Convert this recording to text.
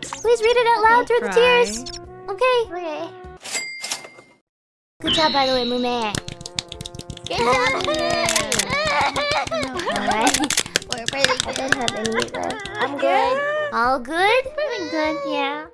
cry. Please read it out loud Okay. through the tears. Okay. Okay. Good job, by the way, Mume. Good job. Alright. We're pretty good. I good. don't have any left. I'm good. All good? Pretty good, yeah.